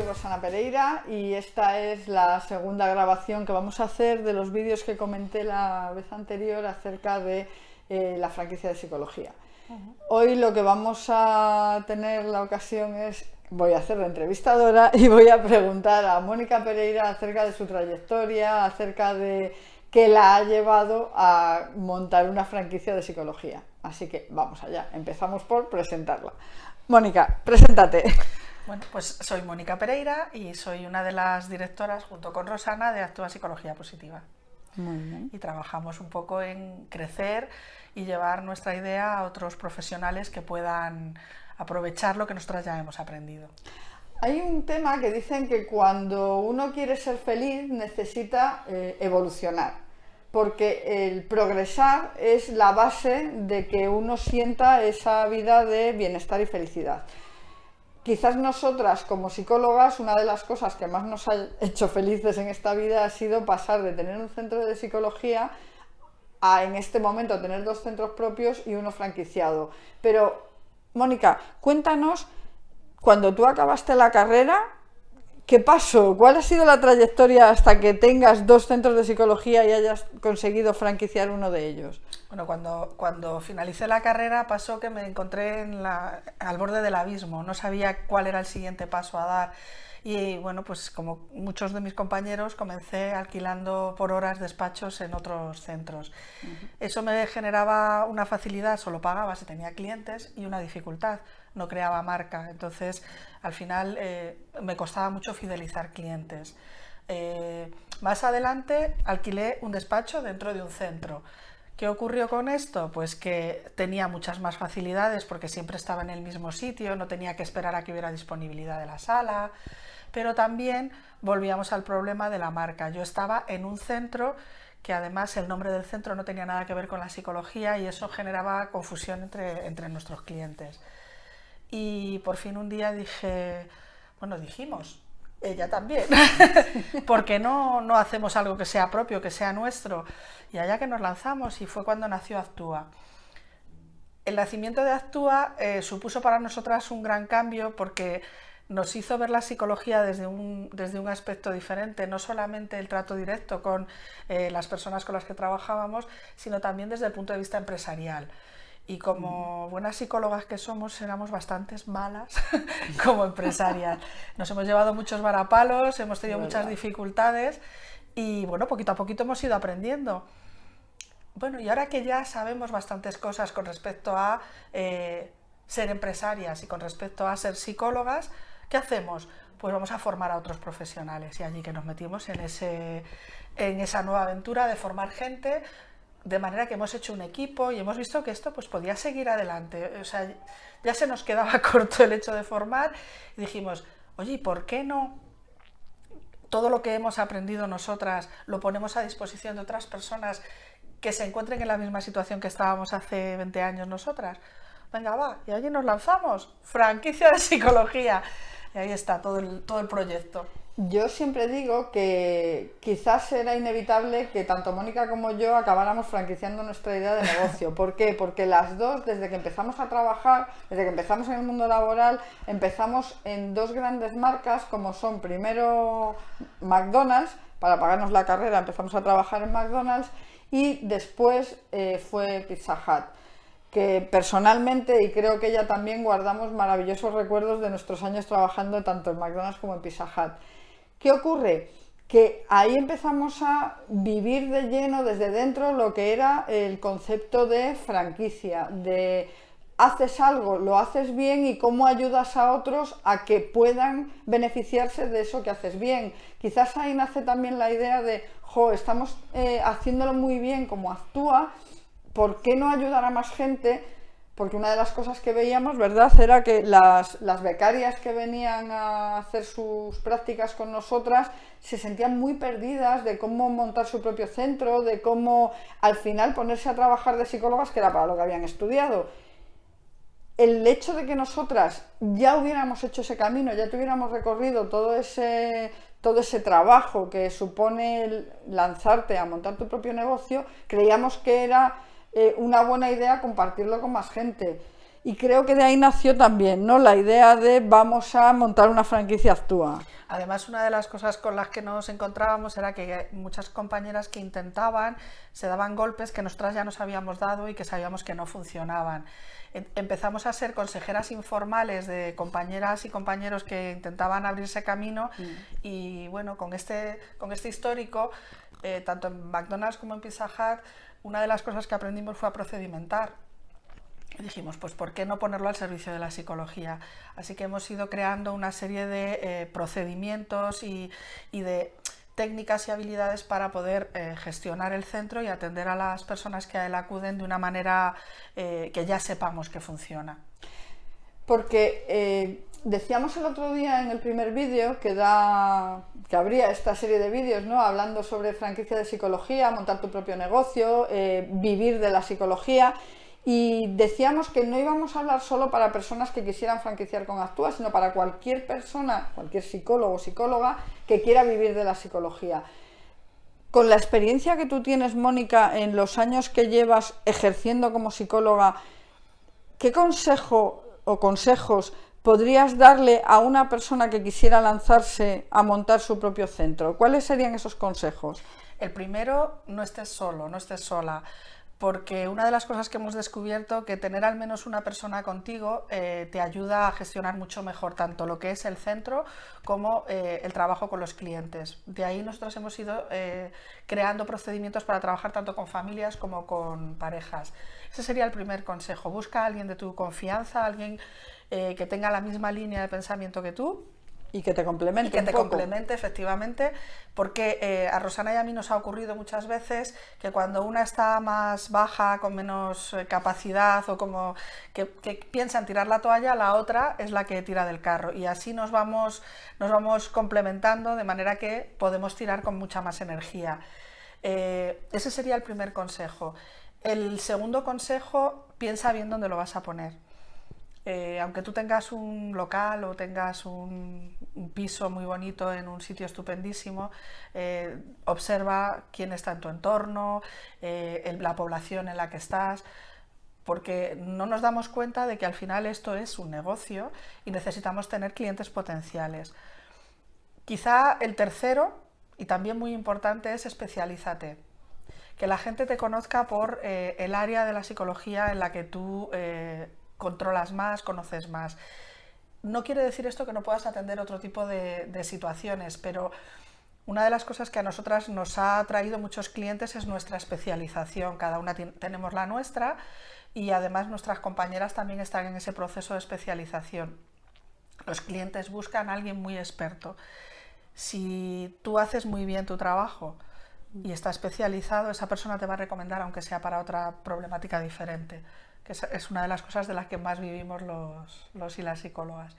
soy Rosana Pereira y esta es la segunda grabación que vamos a hacer de los vídeos que comenté la vez anterior acerca de eh, la franquicia de psicología. Hoy lo que vamos a tener la ocasión es, voy a hacer de entrevistadora y voy a preguntar a Mónica Pereira acerca de su trayectoria, acerca de qué la ha llevado a montar una franquicia de psicología. Así que vamos allá, empezamos por presentarla. Mónica, preséntate. Bueno, pues soy Mónica Pereira y soy una de las directoras, junto con Rosana, de Actúa Psicología Positiva. Muy bien. Y trabajamos un poco en crecer y llevar nuestra idea a otros profesionales que puedan aprovechar lo que nosotras ya hemos aprendido. Hay un tema que dicen que cuando uno quiere ser feliz necesita eh, evolucionar, porque el progresar es la base de que uno sienta esa vida de bienestar y felicidad. Quizás nosotras como psicólogas, una de las cosas que más nos ha hecho felices en esta vida ha sido pasar de tener un centro de psicología a en este momento tener dos centros propios y uno franquiciado. Pero, Mónica, cuéntanos, cuando tú acabaste la carrera, ¿Qué pasó? ¿Cuál ha sido la trayectoria hasta que tengas dos centros de psicología y hayas conseguido franquiciar uno de ellos? Bueno, cuando, cuando finalicé la carrera pasó que me encontré en la, al borde del abismo, no sabía cuál era el siguiente paso a dar y bueno, pues como muchos de mis compañeros comencé alquilando por horas despachos en otros centros. Eso me generaba una facilidad, solo pagaba si tenía clientes y una dificultad, no creaba marca. Entonces, al final eh, me costaba mucho fidelizar clientes. Eh, más adelante alquilé un despacho dentro de un centro. ¿Qué ocurrió con esto? Pues que tenía muchas más facilidades porque siempre estaba en el mismo sitio, no tenía que esperar a que hubiera disponibilidad de la sala, pero también volvíamos al problema de la marca. Yo estaba en un centro que además el nombre del centro no tenía nada que ver con la psicología y eso generaba confusión entre, entre nuestros clientes y por fin un día dije, bueno, dijimos, ella también, porque no, no hacemos algo que sea propio, que sea nuestro? Y allá que nos lanzamos y fue cuando nació Actúa. El nacimiento de Actúa eh, supuso para nosotras un gran cambio porque nos hizo ver la psicología desde un, desde un aspecto diferente, no solamente el trato directo con eh, las personas con las que trabajábamos, sino también desde el punto de vista empresarial y como buenas psicólogas que somos, éramos bastantes malas como empresarias. Nos hemos llevado muchos varapalos, hemos tenido muchas dificultades y bueno, poquito a poquito hemos ido aprendiendo. Bueno, y ahora que ya sabemos bastantes cosas con respecto a eh, ser empresarias y con respecto a ser psicólogas, ¿qué hacemos? Pues vamos a formar a otros profesionales y allí que nos metimos en, ese, en esa nueva aventura de formar gente de manera que hemos hecho un equipo y hemos visto que esto pues podía seguir adelante. O sea, ya se nos quedaba corto el hecho de formar y dijimos, oye, ¿por qué no todo lo que hemos aprendido nosotras lo ponemos a disposición de otras personas que se encuentren en la misma situación que estábamos hace 20 años nosotras? Venga, va, y allí nos lanzamos, franquicia de psicología. Y ahí está todo el, todo el proyecto. Yo siempre digo que quizás era inevitable que tanto Mónica como yo acabáramos franquiciando nuestra idea de negocio. ¿Por qué? Porque las dos, desde que empezamos a trabajar, desde que empezamos en el mundo laboral, empezamos en dos grandes marcas como son primero McDonald's, para pagarnos la carrera empezamos a trabajar en McDonald's y después eh, fue Pizza Hut que personalmente y creo que ella también guardamos maravillosos recuerdos de nuestros años trabajando tanto en McDonald's como en Pizza Hut. ¿Qué ocurre? Que ahí empezamos a vivir de lleno desde dentro lo que era el concepto de franquicia, de haces algo, lo haces bien y cómo ayudas a otros a que puedan beneficiarse de eso que haces bien. Quizás ahí nace también la idea de, jo, estamos eh, haciéndolo muy bien como actúa, ¿por qué no ayudar a más gente? Porque una de las cosas que veíamos, ¿verdad?, era que las, becarias que venían a hacer sus prácticas con nosotras se sentían muy perdidas de cómo montar su propio centro, de cómo al final ponerse a trabajar de psicólogas, que era para lo que habían estudiado. El hecho de que nosotras ya hubiéramos hecho ese camino, ya tuviéramos recorrido todo ese, todo ese trabajo que supone lanzarte a montar tu propio negocio, creíamos que era eh, una buena idea compartirlo con más gente. y creo que de ahí nació también, ¿no? La idea de vamos a montar una franquicia Actúa. Además, una de las cosas con las que nos encontrábamos era que muchas compañeras que intentaban se daban golpes que nosotras ya nos habíamos dado y que sabíamos que no funcionaban. Em, empezamos a ser consejeras informales de compañeras y compañeros que intentaban abrirse camino mm. y bueno, con este, con este histórico, eh, tanto en McDonald's como en Pizza Hut, una de las cosas que aprendimos fue a procedimentar dijimos, pues ¿por qué no ponerlo al servicio de la psicología? Así que hemos ido creando una serie de eh, procedimientos y, de técnicas y habilidades para poder eh, gestionar el centro y atender a las personas que a él acuden de una manera eh, que ya sepamos que funciona. Porque decíamos el otro día en el primer vídeo que, da, que habría esta serie de vídeos ¿no? hablando sobre franquicia de psicología, montar tu propio negocio, vivir de la psicología y decíamos que no íbamos a hablar solo para personas que quisieran franquiciar con Actúa, sino para cualquier persona, cualquier psicólogo o psicóloga que quiera vivir de la psicología. Con la experiencia que tú tienes, Mónica, en los años que llevas ejerciendo como psicóloga, ¿qué consejo o consejos podrías darle a una persona que quisiera lanzarse a montar su propio centro? ¿Cuáles serían esos consejos? El primero, no estés solo, no estés sola porque una de las cosas que hemos descubierto que tener al menos una persona contigo eh, te ayuda a gestionar mucho mejor tanto lo que es el centro como eh, el trabajo con los clientes. De ahí nosotros hemos ido eh, creando procedimientos para trabajar tanto con familias como con parejas. Ese sería el primer consejo. Busca a alguien de tu confianza, alguien que tenga la misma línea de pensamiento que tú y que te complemente. que te complemente, efectivamente, porque eh, a Rosana y a mí nos ha ocurrido muchas veces que cuando una está más baja, con menos eh, capacidad o como que, piensa en tirar la toalla, la otra es la que tira del carro. Y así nos vamos, nos vamos complementando de manera que podemos tirar con mucha más energía. Eh, ese sería el primer consejo. El segundo consejo, piensa bien dónde lo vas a poner. Eh, aunque tú tengas un local o tengas un, piso muy bonito en un sitio estupendísimo, eh, observa quién está en tu entorno, eh, la población en la que estás, porque no nos damos cuenta de que al final esto es un negocio y necesitamos tener clientes potenciales. Quizá el tercero, y también muy importante, es especialízate. Que la gente te conozca por el área de la psicología en la que tú controlas más, conoces más. No quiere decir esto que no puedas atender otro tipo de, situaciones, pero una de las cosas que a nosotras nos ha traído muchos clientes es nuestra especialización. Cada una tenemos la nuestra y además nuestras compañeras también están en ese proceso de especialización. Los clientes buscan a alguien muy experto. Si tú haces muy bien tu trabajo y está especializado, esa persona te va a recomendar aunque sea para otra problemática diferente que es una de las cosas de las que más vivimos los, y las psicólogas.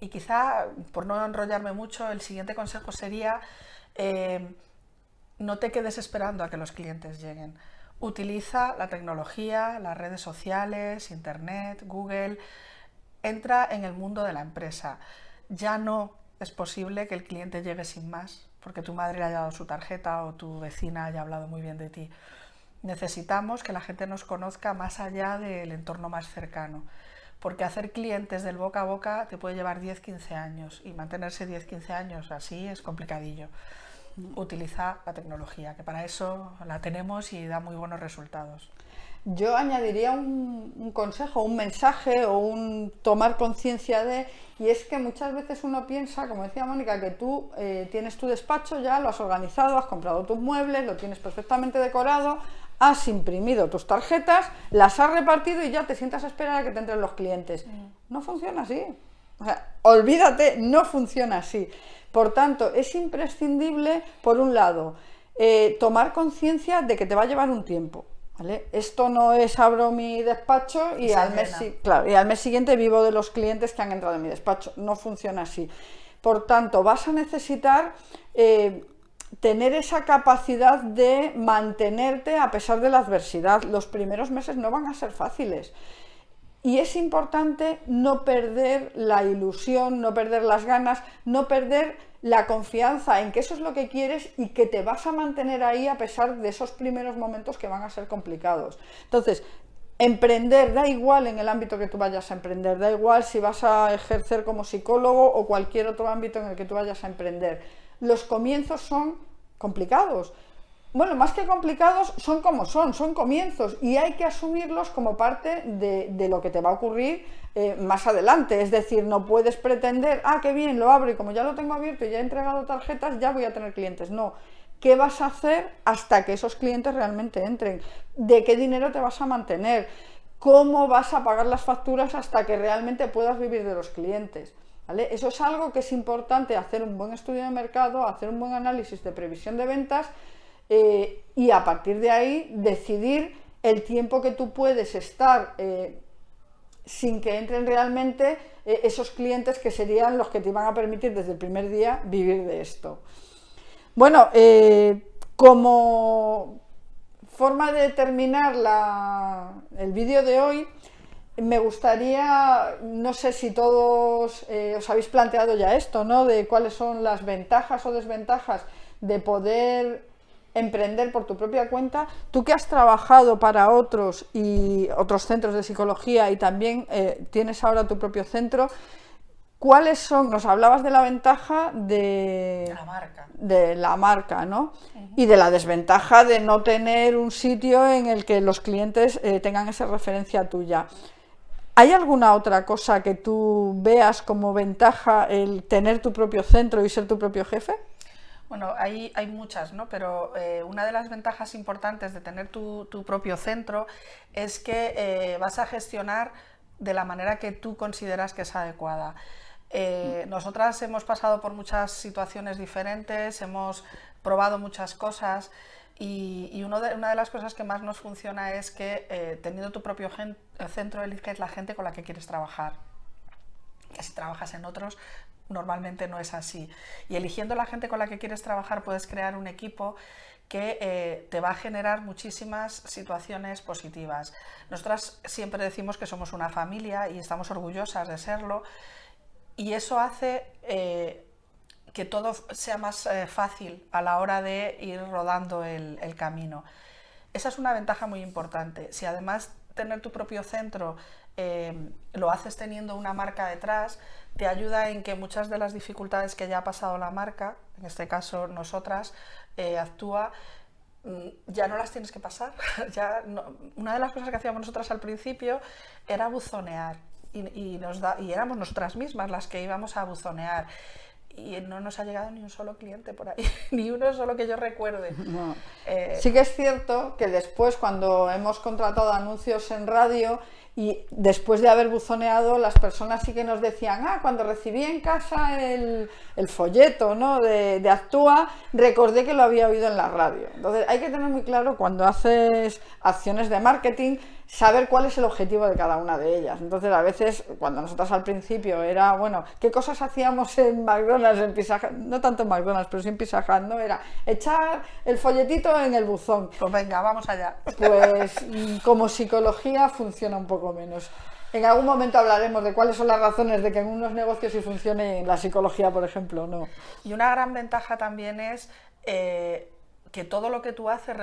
Y quizá, por no enrollarme mucho, el siguiente consejo sería eh, no te quedes esperando a que los clientes lleguen. Utiliza la tecnología, las redes sociales, Internet, Google. Entra en el mundo de la empresa. Ya no es posible que el cliente llegue sin más, porque tu madre le haya dado su tarjeta o tu vecina haya hablado muy bien de ti necesitamos que la gente nos conozca más allá del entorno más cercano, porque hacer clientes del boca a boca te puede llevar 10-15 años y mantenerse 10-15 años así es complicadillo. Utiliza la tecnología, que para eso la tenemos y da muy buenos resultados. Yo añadiría un, consejo, un mensaje o un tomar conciencia de, y es que muchas veces uno piensa, como decía Mónica, que tú eh, tienes tu despacho ya, lo has organizado, has comprado tus muebles, lo tienes perfectamente decorado, has imprimido tus tarjetas, las has repartido y ya te sientas a esperar a que te entren los clientes. No funciona así. O sea, olvídate, no funciona así. Por tanto, es imprescindible, por un lado, eh, tomar conciencia de que te va a llevar un tiempo. ¿vale? Esto no es abro mi despacho y al, mes, claro, y al mes siguiente vivo de los clientes que han entrado en mi despacho. No funciona así. Por tanto, vas a necesitar eh, tener esa capacidad de mantenerte a pesar de la adversidad. Los primeros meses no van a ser fáciles. Y es importante no perder la ilusión, no perder las ganas, no perder la confianza en que eso es lo que quieres y que te vas a mantener ahí a pesar de esos primeros momentos que van a ser complicados. Entonces, Emprender, da igual en el ámbito que tú vayas a emprender, da igual si vas a ejercer como psicólogo o cualquier otro ámbito en el que tú vayas a emprender. Los comienzos son complicados. Bueno, más que complicados, son como son, son comienzos y hay que asumirlos como parte de, lo que te va a ocurrir eh, más adelante. Es decir, no puedes pretender, ah, qué bien, lo abro y como ya lo tengo abierto y ya he entregado tarjetas, ya voy a tener clientes. No, ¿Qué vas a hacer hasta que esos clientes realmente entren? ¿De qué dinero te vas a mantener? ¿Cómo vas a pagar las facturas hasta que realmente puedas vivir de los clientes? Eso es algo que es importante, hacer un buen estudio de mercado, hacer un buen análisis de previsión de ventas eh, y a partir de ahí decidir el tiempo que tú puedes estar eh, sin que entren realmente eh, esos clientes que serían los que te van a permitir desde el primer día vivir de esto. Bueno, como forma de terminar el vídeo de hoy, me gustaría, no sé si todos eh, os habéis planteado ya esto, ¿no? De cuáles son las ventajas o desventajas de poder emprender por tu propia cuenta. Tú que has trabajado para otros y otros centros de psicología y también eh, tienes ahora tu propio centro, ¿Cuáles son? Nos hablabas de la ventaja de, la marca, de la marca ¿no? Y de la desventaja de no tener un sitio en el que los clientes eh, tengan esa referencia tuya. ¿Hay alguna otra cosa que tú veas como ventaja el tener tu propio centro y ser tu propio jefe? Bueno, hay, hay muchas, ¿no? pero eh, una de las ventajas importantes de tener tu, propio centro es que eh, vas a gestionar de la manera que tú consideras que es adecuada. Eh, nosotras hemos pasado por muchas situaciones diferentes, hemos probado muchas cosas y, una de las cosas que más nos funciona es que eh, teniendo tu propio centro eliges la gente con la que quieres trabajar. Que si trabajas en otros, normalmente no es así. Y eligiendo la gente con la que quieres trabajar puedes crear un equipo que eh, te va a generar muchísimas situaciones positivas. Nosotras siempre decimos que somos una familia y estamos orgullosas de serlo, y eso hace eh, que todo sea más eh, fácil a la hora de ir rodando el, camino. Esa es una ventaja muy importante. Si además tener tu propio centro eh, lo haces teniendo una marca detrás, te ayuda en que muchas de las dificultades que ya ha pasado la marca, en este caso nosotras, actúa, mm, ya no las tienes que pasar. ya una de las cosas que hacíamos nosotras al principio era buzonear y, nos da, y éramos nosotras mismas las que íbamos a buzonear y no nos ha llegado ni un solo cliente por ahí, ni uno solo que yo recuerde. Eh, sí que es cierto que después cuando hemos contratado anuncios en radio y después de haber buzoneado las personas sí que nos decían, ah, cuando recibí en casa el, el folleto ¿no? de, de, Actúa, recordé que lo había oído en la radio. Entonces hay que tener muy claro cuando haces acciones de marketing saber cuál es el objetivo de cada una de ellas. Entonces, a veces, cuando nosotros al principio era, bueno, ¿qué cosas hacíamos en McDonald's, en Pizza No tanto en McDonald's, pero sí en Pizza ¿no? Era echar el folletito en el buzón. Pues venga, vamos allá. Pues como psicología funciona un poco menos. En algún momento hablaremos de cuáles son las razones de que en unos negocios sí funcione en la psicología, por ejemplo, no. Y una gran ventaja también es eh, que todo lo que tú haces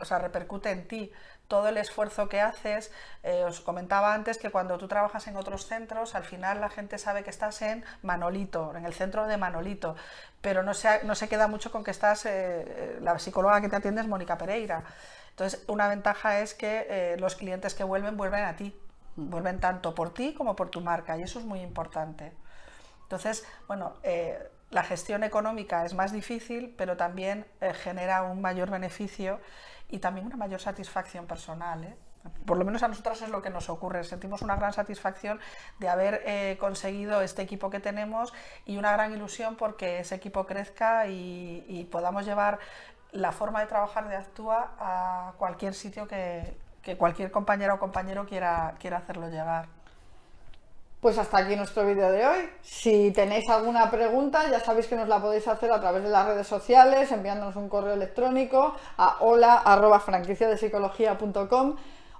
o sea, repercute en ti todo el esfuerzo que haces. Eh, os comentaba antes que cuando tú trabajas en otros centros, al final la gente sabe que estás en Manolito, en el centro de Manolito, pero no se, no se queda mucho con que estás, eh, eh, la psicóloga que te atiende es Mónica Pereira. Entonces, una ventaja es que los clientes que vuelven, vuelven a ti, vuelven tanto por ti como por tu marca, y eso es muy importante. Entonces, bueno, la gestión económica es más difícil, pero también genera un mayor beneficio y también una mayor satisfacción personal. ¿eh? Por lo menos a nosotras es lo que nos ocurre. Sentimos una gran satisfacción de haber eh, conseguido este equipo que tenemos y una gran ilusión porque ese equipo crezca y, podamos llevar la forma de trabajar de Actúa a cualquier sitio que, que cualquier compañera o compañero quiera, quiera hacerlo llegar. Pues hasta aquí nuestro vídeo de hoy. Si tenéis alguna pregunta, ya sabéis que nos la podéis hacer a través de las redes sociales, enviándonos un correo electrónico a hola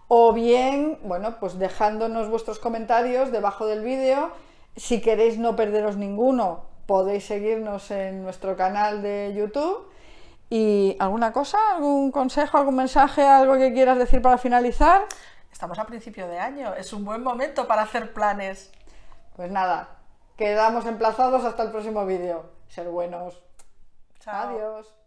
o bien, bueno, pues dejándonos vuestros comentarios debajo del vídeo. Si queréis no perderos ninguno, podéis seguirnos en nuestro canal de YouTube. ¿Y alguna cosa? ¿Algún consejo, algún mensaje, algo que quieras decir para finalizar? Estamos a principio de año, es un buen momento para hacer planes. Pues nada, quedamos emplazados hasta el próximo vídeo. Ser buenos. Chao. Adiós.